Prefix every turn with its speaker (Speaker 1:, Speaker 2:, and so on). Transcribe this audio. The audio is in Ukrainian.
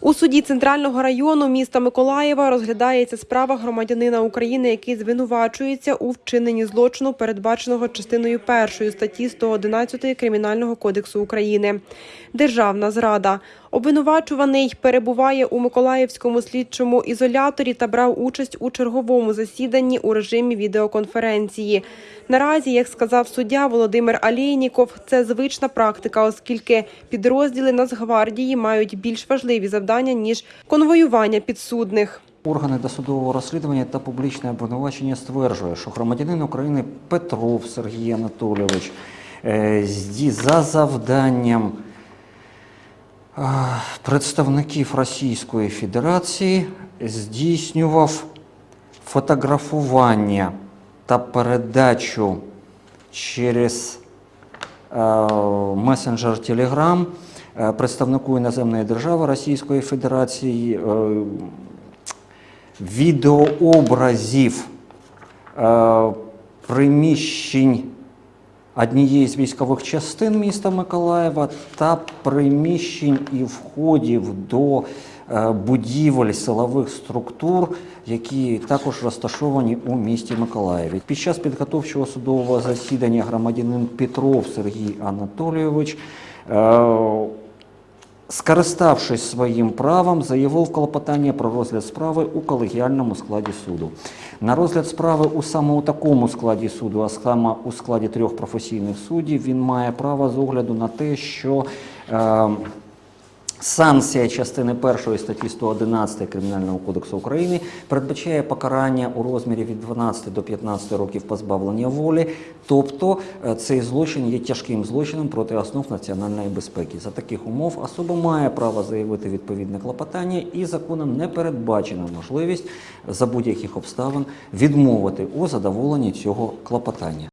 Speaker 1: У суді центрального району міста Миколаєва розглядається справа громадянина України, який звинувачується у вчиненні злочину, передбаченого частиною першої статті 111 Кримінального кодексу України. Державна зрада. Обвинувачуваний перебуває у Миколаївському слідчому ізоляторі та брав участь у черговому засіданні у режимі відеоконференції. Наразі, як сказав суддя Володимир Алєйніков, це звична практика, оскільки підрозділи Нацгвардії мають більш важливі завдання ніж конвоювання підсудних.
Speaker 2: Органи досудового розслідування та публічне обвинувачення стверджує, що громадянин України Петров Сергій Анатолійович е, за завданням представників Російської Федерації здійснював фотографування та передачу через е, месенджер е, представнику іноземної держави Російської Федерації е, відеообразів е, приміщень однієї з військових частин міста Миколаєва та приміщень і входів до е, будівель силових структур, які також розташовані у місті Миколаєві. Під час підготовчого судового засідання громадянин Петров Сергій Анатолійович е, скориставшись своїм правом, заявив клопотання про розгляд справи у колегіальному складі суду. На розгляд справи у саме у такому складі суду, а саме у складі трьох професійних суддів, він має право з огляду на те, що е, Санкція частини 1 статті 111 Кримінального кодексу України передбачає покарання у розмірі від 12 до 15 років позбавлення волі, тобто е, цей злочин є тяжким злочином проти основ національної безпеки. За таких умов особа має право заявити відповідне клопотання і законом не передбачена можливість за будь-яких обставин відмовити у задоволенні цього клопотання.